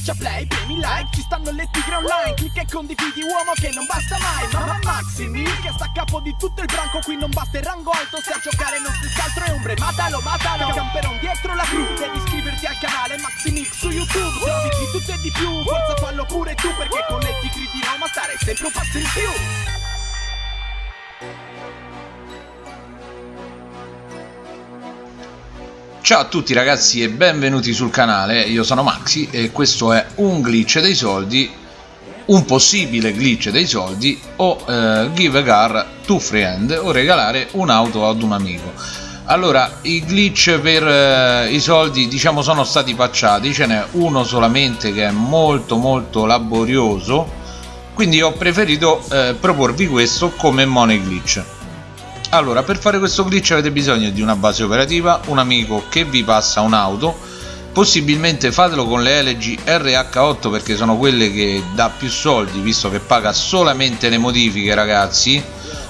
Schiaccia play, premi like, ci stanno le tigre online Clicca e condividi uomo che non basta mai Mamma Maximi che sta a capo di tutto il branco Qui non basta il rango alto, se a giocare non si altro è ombre Matalo, matalo, camperon dietro la cru Devi iscriverti al canale Maximix su YouTube Se di tutto e di più, forza fallo pure tu Perché con le tigri di Roma stare sempre un passo in più Ciao a tutti ragazzi e benvenuti sul canale, io sono Maxi e questo è un glitch dei soldi, un possibile glitch dei soldi o eh, give a car to friend o regalare un'auto ad un amico. Allora, i glitch per eh, i soldi diciamo sono stati pacciati, ce n'è uno solamente che è molto molto laborioso, quindi ho preferito eh, proporvi questo come money glitch allora per fare questo glitch avete bisogno di una base operativa un amico che vi passa un'auto. Possibilmente fatelo con le LG RH8 perché sono quelle che dà più soldi visto che paga solamente le modifiche ragazzi.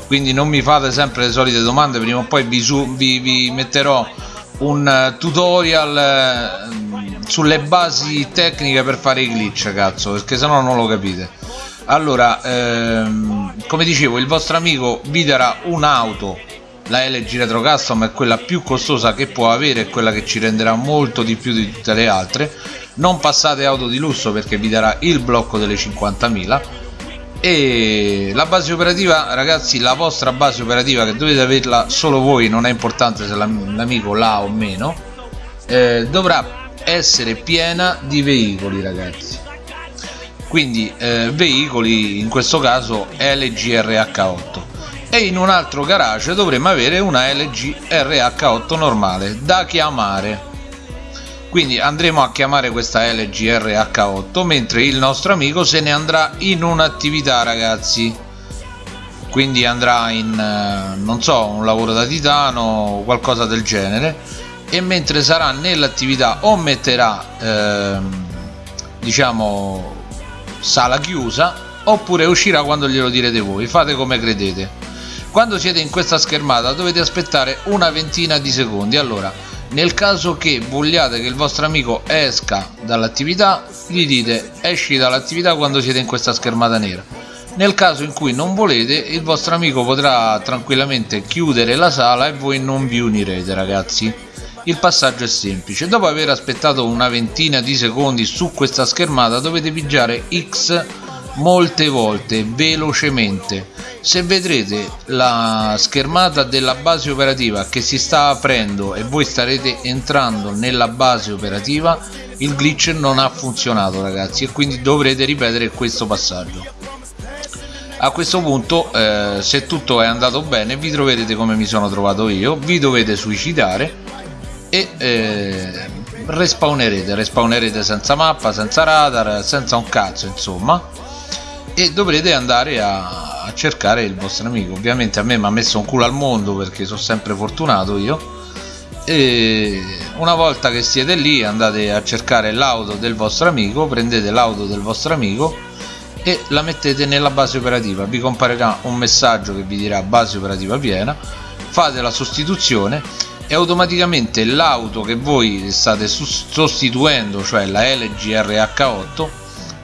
Quindi non mi fate sempre le solite domande prima o poi vi, vi, vi metterò un eh, tutorial eh, sulle basi tecniche per fare i glitch cazzo perché sennò non lo capite allora ehm, come dicevo il vostro amico vi darà un'auto. La LG Retro Custom è quella più costosa che può avere e quella che ci renderà molto di più di tutte le altre. Non passate auto di lusso perché vi darà il blocco delle 50.000 e la base operativa ragazzi la vostra base operativa che dovete averla solo voi non è importante se l'amico l'ha o meno eh, dovrà essere piena di veicoli ragazzi quindi eh, veicoli in questo caso LG RH8 e in un altro garage dovremmo avere una LG RH8 normale da chiamare. Quindi andremo a chiamare questa LG RH8 mentre il nostro amico se ne andrà in un'attività ragazzi. Quindi andrà in eh, non so un lavoro da titano o qualcosa del genere. E mentre sarà nell'attività o metterà ehm, diciamo sala chiusa oppure uscirà quando glielo direte voi fate come credete. Quando siete in questa schermata dovete aspettare una ventina di secondi. Allora nel caso che vogliate che il vostro amico esca dall'attività gli dite esci dall'attività quando siete in questa schermata nera nel caso in cui non volete il vostro amico potrà tranquillamente chiudere la sala e voi non vi unirete ragazzi il passaggio è semplice. Dopo aver aspettato una ventina di secondi su questa schermata dovete pigiare X molte volte velocemente. Se vedrete la schermata della base operativa che si sta aprendo e voi starete entrando nella base operativa il glitch non ha funzionato ragazzi e quindi dovrete ripetere questo passaggio. A questo punto eh, se tutto è andato bene vi troverete come mi sono trovato io. Vi dovete suicidare e eh, respawnerete respawnerete senza mappa senza radar senza un cazzo insomma. E dovrete andare a, a cercare il vostro amico ovviamente a me mi ha messo un culo al mondo perché sono sempre fortunato io. E una volta che siete lì andate a cercare l'auto del vostro amico prendete l'auto del vostro amico e la mettete nella base operativa. Vi comparirà un messaggio che vi dirà base operativa piena. Fate la sostituzione e automaticamente l'auto che voi state sostituendo cioè la LG RH8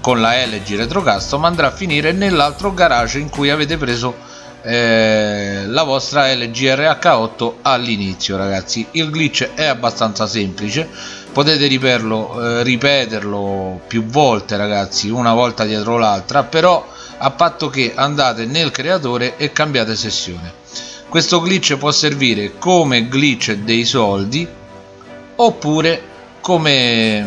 con la LG Retro Custom andrà a finire nell'altro garage in cui avete preso eh, la vostra LG RH8 all'inizio ragazzi. Il glitch è abbastanza semplice. Potete riperlo, eh, ripeterlo più volte ragazzi una volta dietro l'altra però a patto che andate nel creatore e cambiate sessione questo glitch può servire come glitch dei soldi oppure come,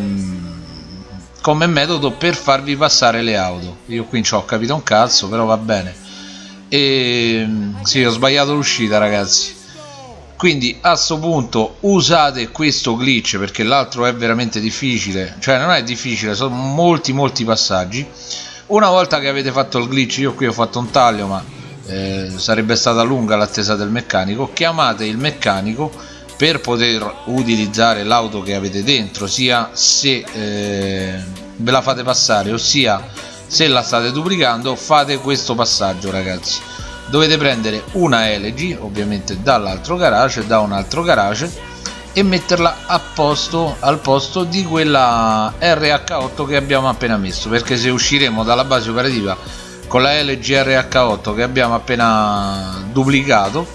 come metodo per farvi passare le auto. Io qui ci ho capito un cazzo però va bene. E sì ho sbagliato l'uscita ragazzi. Quindi a questo punto usate questo glitch perché l'altro è veramente difficile. Cioè non è difficile sono molti molti passaggi. Una volta che avete fatto il glitch io qui ho fatto un taglio ma eh, sarebbe stata lunga l'attesa del meccanico. Chiamate il meccanico per poter utilizzare l'auto che avete dentro sia se eh, ve la fate passare ossia se la state duplicando fate questo passaggio ragazzi. Dovete prendere una LG ovviamente dall'altro garage da un altro garage e metterla a posto al posto di quella RH8 che abbiamo appena messo perché se usciremo dalla base operativa con la LG RH8 che abbiamo appena duplicato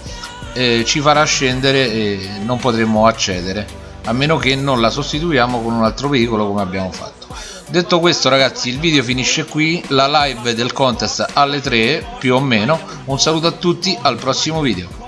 eh, ci farà scendere e non potremo accedere a meno che non la sostituiamo con un altro veicolo come abbiamo fatto. Detto questo ragazzi il video finisce qui. La live del contest alle 3 più o meno. Un saluto a tutti al prossimo video